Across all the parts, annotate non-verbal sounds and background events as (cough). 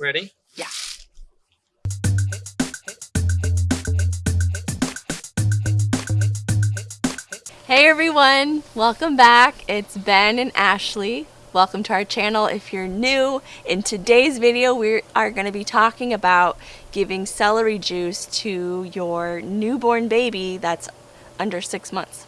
Ready? Yeah. Hey everyone, welcome back. It's Ben and Ashley. Welcome to our channel if you're new. In today's video, we are going to be talking about giving celery juice to your newborn baby that's under six months.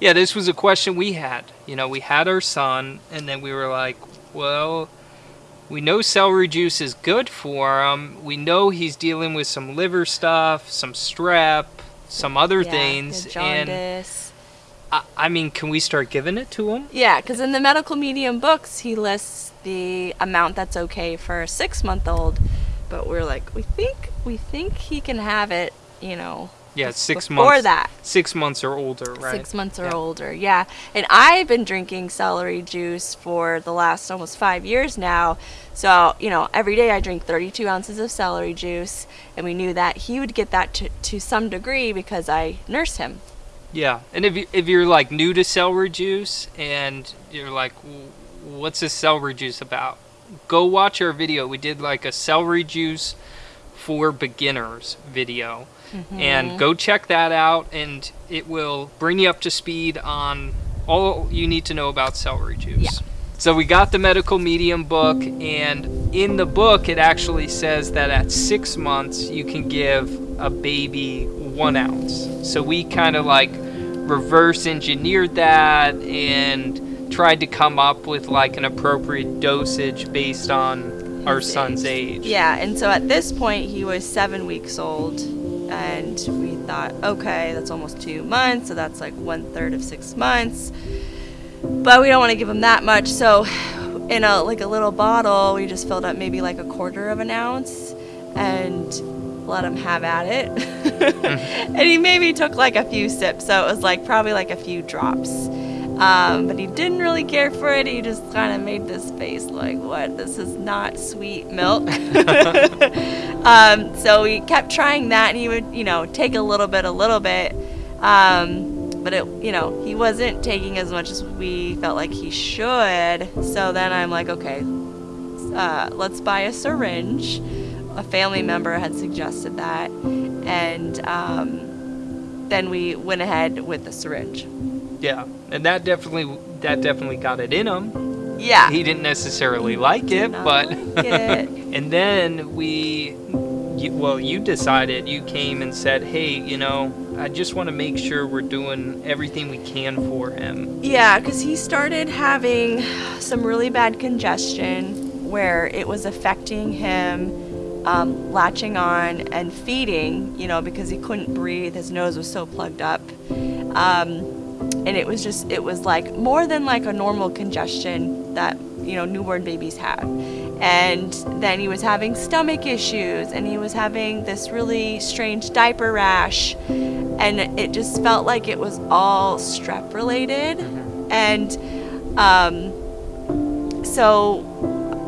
Yeah, this was a question we had. You know, we had our son, and then we were like, well, we know celery juice is good for him. We know he's dealing with some liver stuff, some strep, some other Yeah, things. And. I, I mean, can we start giving it to him? Yeah, because in the medical medium books, he lists the amount that's okay for a six-month-old, but we're like, we think we think he can have it, you know, Yeah, six before months. that. Six months or older, right? Six months or Yeah. older, yeah. And I've been drinking celery juice for the last almost five years now. So, you know, every day I drink 32 ounces of celery juice, and we knew that he would get that to, to some degree because I nurse him. Yeah, and if you, if you're like new to celery juice and you're like, what's this celery juice about? Go watch our video. We did like a celery juice for beginners video, Mm-hmm. and go check that out, and it will bring you up to speed on all you need to know about celery juice. Yeah. So we got the medical medium book, and in the book it actually says that at six months you can give a baby one ounce. So we kind of like reverse engineered that and tried to come up with like an appropriate dosage based on our son's age. Yeah, and so at this point he was seven weeks old, and we thought, okay, that's almost two months, so that's like one third of six months. But we don't want to give him that much, so in a like a little bottle, we just filled up maybe like a quarter of an ounce, and let him have at it. (laughs) (laughs) and he maybe took like a few sips, so it was like probably like a few drops. Um, but he didn't really care for it. He just kind of made this face like, what? This is not sweet milk. (laughs) um, so he kept trying that, and he would, you know, take a little bit, a little bit. Um, but it, you know, he wasn't taking as much as we felt like he should. So then I'm like, okay, uh, let's buy a syringe. A family member had suggested that, and um, then we went ahead with the syringe. Yeah, and that definitely that definitely got it in him. Yeah. He didn't necessarily like it, not but like (laughs) it. and then we, you, well, you decided. You came and said, "Hey, you know, I just want to make sure we're doing everything we can for him." Yeah, because he started having some really bad congestion where it was affecting him um, latching on and feeding, you know, because he couldn't breathe. His nose was so plugged up. Um, and it was just, it was like more than like a normal congestion that, you know, newborn babies have. And then he was having stomach issues and he was having this really strange diaper rash. And it just felt like it was all strep related. And um, so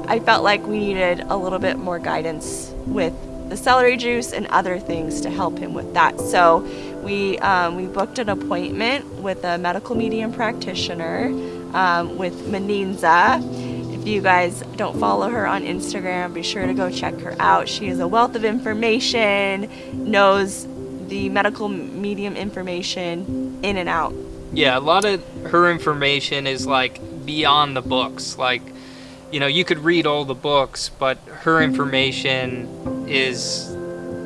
I felt like we needed a little bit more guidance with the celery juice and other things to help him with that. So we um, we booked an appointment with a medical medium practitioner um, with Meninza. If you guys don't follow her on Instagram, be sure to go check her out. She is a wealth of information, knows the medical medium information in and out. Yeah, a lot of her information is like beyond the books. Like, you know, you could read all the books, but her information is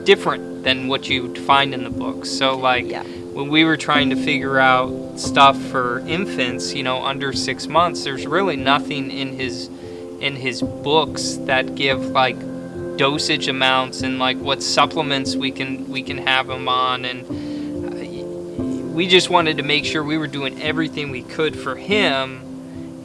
different than what you'd find in the books. So, like, Yeah. when we were trying to figure out stuff for infants, you know, under six months, there's really nothing in his in his books that give like dosage amounts and like what supplements we can we can have him on and we just wanted to make sure we were doing everything we could for him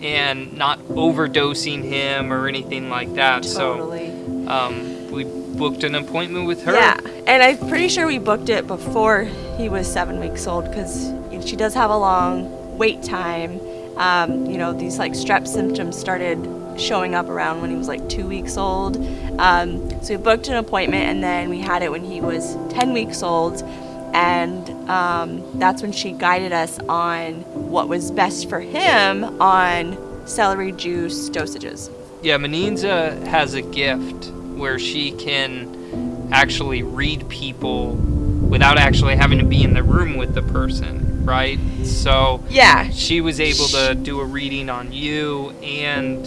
and not overdosing him or anything like that. Totally. So um, we booked an appointment with her. Yeah, and I'm pretty sure we booked it before he was seven weeks old because she does have a long wait time. Um, you know, these like strep symptoms started showing up around when he was like two weeks old. Um, so we booked an appointment and then we had it when he was 10 weeks old. And um, that's when she guided us on what was best for him on celery juice dosages. Yeah, Meninza has a gift where she can actually read people without actually having to be in the room with the person, right? So Yeah. she was able to do a reading on you and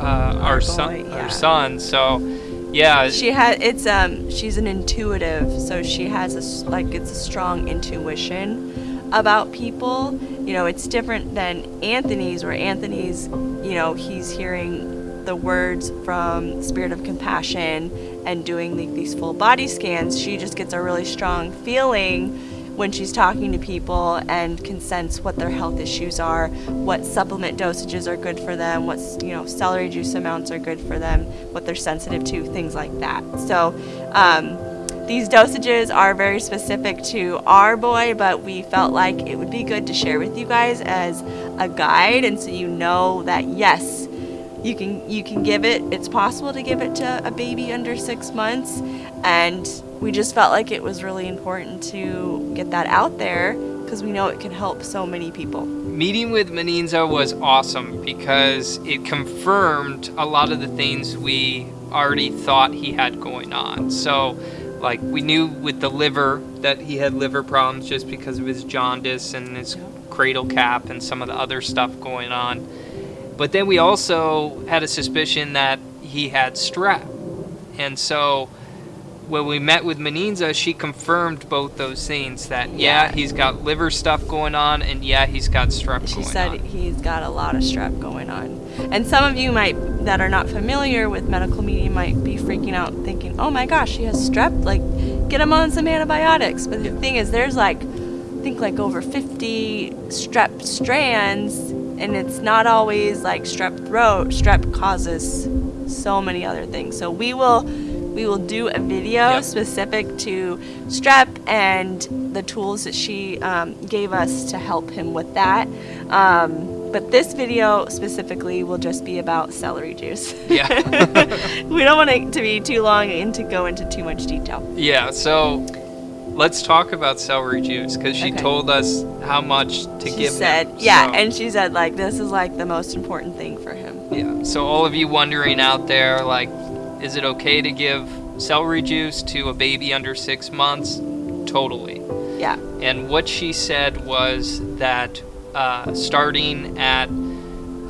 uh, our, Our son, boy, yeah. our son. So yeah, She had it's um she's an intuitive, so she has a like it's a strong intuition about people. You know, it's different than Anthony's where Anthony's, you know, he's hearing the words from spirit of compassion and doing the, these full body scans. She just gets a really strong feeling when she's talking to people and can sense what their health issues are, what supplement dosages are good for them, what's you know celery juice amounts are good for them, what they're sensitive to, things like that. So um, these dosages are very specific to our boy, but we felt like it would be good to share with you guys as a guide, and so you know that yes, you can you can give it. It's possible to give it to a baby under six months, and we just felt like it was really important to get that out there because we know it can help so many people. meeting with Meninza was awesome because it confirmed a lot of the things we already thought he had going on. So, like, we knew with the liver that he had liver problems just because of his jaundice and his cradle cap and some of the other stuff going on. But then we also had a suspicion that he had strep. And so when we met with Meninza, she confirmed both those things that yeah, Yeah. he's got liver stuff going on and yeah, he's got strep She said on. he's got a lot of strep going on. And some of you might that are not familiar with medical medium might be freaking out thinking, "Oh my gosh, he has strep, like get him on some antibiotics." But the thing is there's like I think like over 50 strep strands and it's not always like strep throat. Strep causes so many other things. So we will we will do a video Yep. specific to strep and the tools that she um, gave us to help him with that. Um, but this video specifically will just be about celery juice. Yeah. (laughs) we don't want it to be too long and to go into too much detail. Yeah, so let's talk about celery juice because she Okay. told us how much to She give She said, yeah, So- and she said like this is like the most important thing for him. Yeah. So all of you wondering out there, like, is it okay to give celery juice to a baby under six months? Totally. Yeah. And what she said was that uh, starting at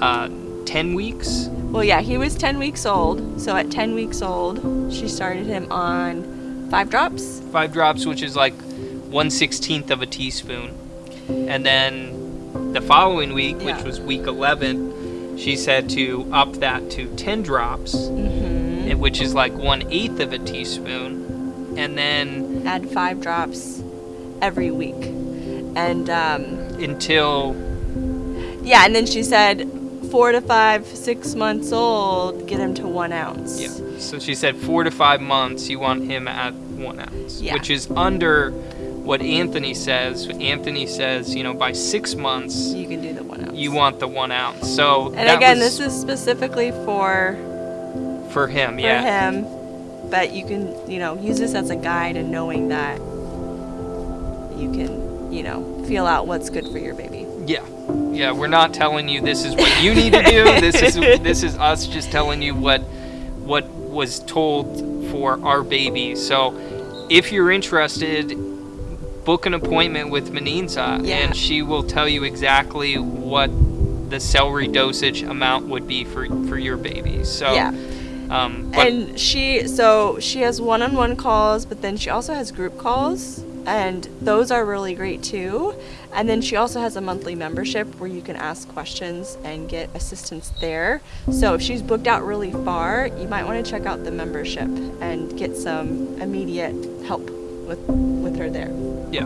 uh, 10 weeks, Well, yeah, he was 10 weeks old. So at 10 weeks old, she started him on five drops. five drops, which is like one sixteenth of a teaspoon, and then the following week, Yeah. which was week 11, she said to up that to 10 drops, Mm-hmm. which is like one eighth of a teaspoon, and then Add five drops every week. And um, until yeah, and then she said four to five, six months old, get him to one ounce. yeah. So she said four to five months, you want him at one ounce, Yeah. which is under what Anthony says. Anthony says, you know, by six months, You can do the one ounce. you want the one ounce. So And that again, was this is specifically for for him, for yeah. him, but you can, you know, use this as a guide and knowing that you can, you know, feel out what's good for your baby. Yeah. Yeah, we're not telling you this is what you need to do. This is (laughs) this is us just telling you what what was told for our baby. So if you're interested, book an appointment with Meninza Yeah. and she will tell you exactly what the celery dosage amount would be for for your baby. So Yeah. um And she, so she has one-on-one calls, but then she also has group calls, and those are really great too. And then she also has a monthly membership where you can ask questions and get assistance there. So if she's booked out really far, you might want to check out the membership and get some immediate help with with her there. yeah.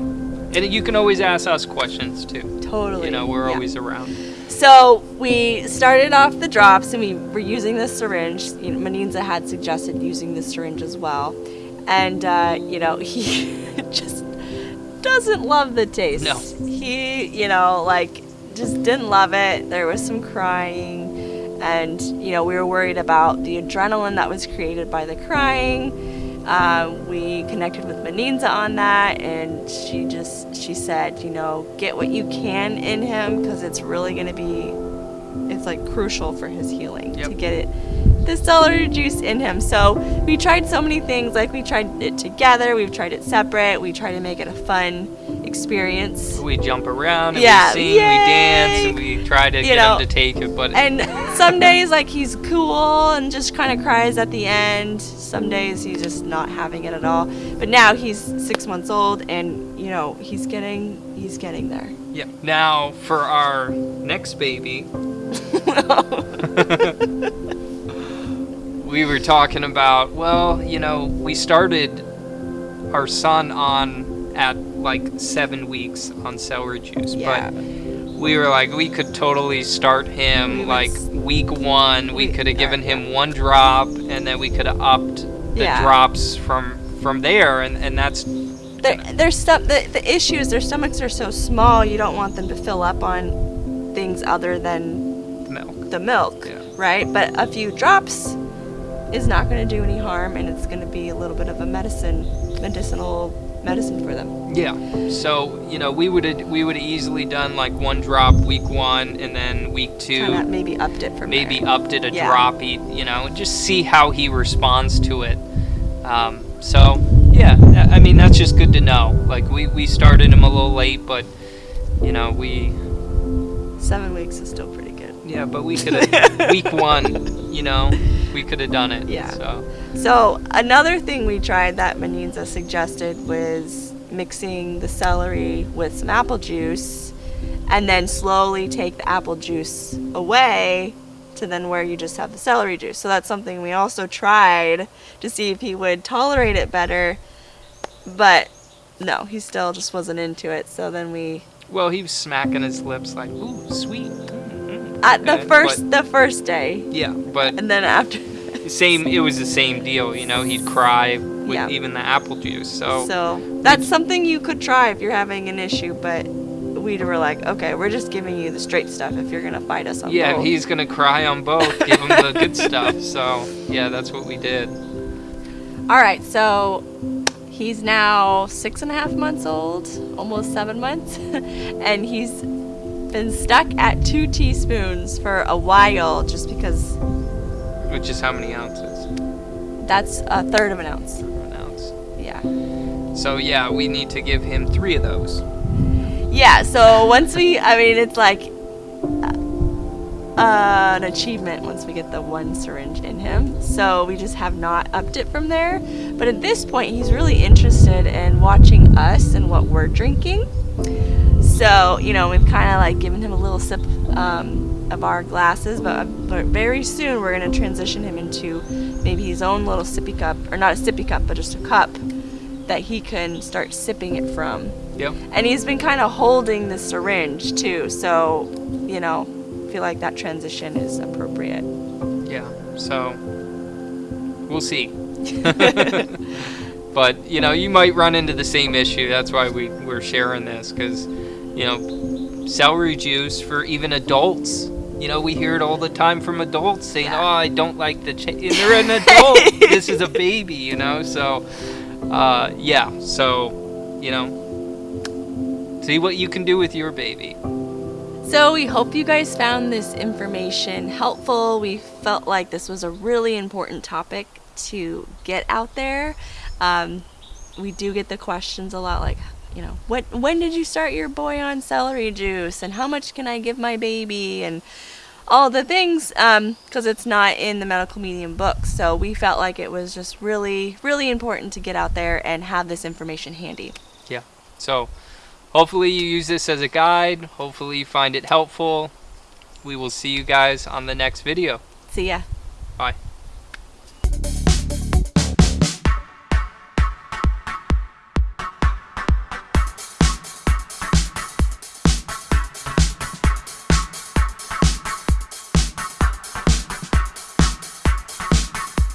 And you can always ask us questions too. Totally. You know, we're yeah. always around. So we started off the drops and we were using the syringe. You know, Meninza had suggested using the syringe as well. And, uh, you know, (laughs) he just doesn't love the taste. No. He, you know, like, just didn't love it. There was some crying. And, you know, we were worried about the adrenaline that was created by the crying. Uh, we connected with Meninza on that, and she just she said, you know, get what you can in him because it's really going to be, it's like crucial for his healing Yep. to get it the celery juice in him. So we tried so many things. Like we tried it together. We've tried it separate. We try to make it a fun experience. We jump around and Yeah, we sing, we dance, and we try to You get know, him to take it. But And some days, like he's cool and just kind of cries at the end. Some days he's just not having it at all. But now he's six months old, and you know he's getting he's getting there. yeah. Now for our next baby, (laughs) (laughs) we were talking about. Well, you know, we started our son on at like seven weeks on celery juice, Yeah. but we were like we could totally start him We like s- week one. We we- could have given him one drop, and then we could have upped the Yeah. drops from from there, and and that's Their, their stom- the, the issue is their stomachs are so small, you don't want them to fill up on things other than the milk. the milk, Yeah. right? But a few drops is not going to do any harm, and it's going to be a little bit of a medicine, medicinal medicine for them. Yeah. So you know, we would have we would have easily done like one drop week one, and then week two maybe upped it from maybe there. upped it a Yeah. drop. You know, just see how he responds to it. Um, so yeah, I mean that's just good to know. Like we we started him a little late, but you know we Seven weeks is still pretty good. Yeah, but we (laughs) could have week one. You know, we could have done it. Yeah. So So another thing we tried that Meninza suggested was mixing the celery with some apple juice and then slowly take the apple juice away to then where you just have the celery juice. So that's something we also tried to see if he would tolerate it better. But no, he still just wasn't into it. So then we well, he was smacking his lips like, ooh, sweet. Mm, at the okay," first but- the first day yeah, but and then after same it was the same deal you know he'd cry with Yeah. even the apple juice so, So that's something you could try if you're having an issue, but we were like, okay, we're just giving you the straight stuff if you're gonna fight us on yeah if both. he's gonna cry on both give him the good (laughs) stuff so yeah that's what we did All right, so he's now six and a half months old, almost seven months, (laughs) and he's been stuck at two teaspoons for a while, just because which is how many ounces that's a third of an ounce. an ounce Yeah. so yeah we need to give him three of those Yeah, so once we, I mean, it's like uh, an achievement once we get the one syringe in him. So we just have not upped it from there. But at this point, he's really interested in watching us and what we're drinking. So, you know, we've kind of like given him a little sip um, of our glasses, but, but very soon we're going to transition him into maybe his own little sippy cup, or not a sippy cup, but just a cup that he can start sipping it from. yep And he's been kind of holding the syringe too, so you know, feel like that transition is appropriate. yeah so we'll see (laughs) (laughs) but you know you might run into the same issue that's why we, we're sharing this because you know celery juice for even adults you know we hear it all the time from adults saying Yeah. oh i don't like the cha-. (laughs) they're an adult this is a baby you know so uh, yeah so you know see what you can do with your baby So we hope you guys found this information helpful. We felt like this was a really important topic to get out there. Um, we do get the questions a lot, like, you know, what when did you start your boy on celery juice, and how much can I give my baby, and all the things, um, because it's not in the medical medium book. So we felt like it was just really, really important to get out there and have this information handy. yeah. So hopefully you use this as a guide. Hopefully you find it helpful. We will see you guys on the next video. See ya. bye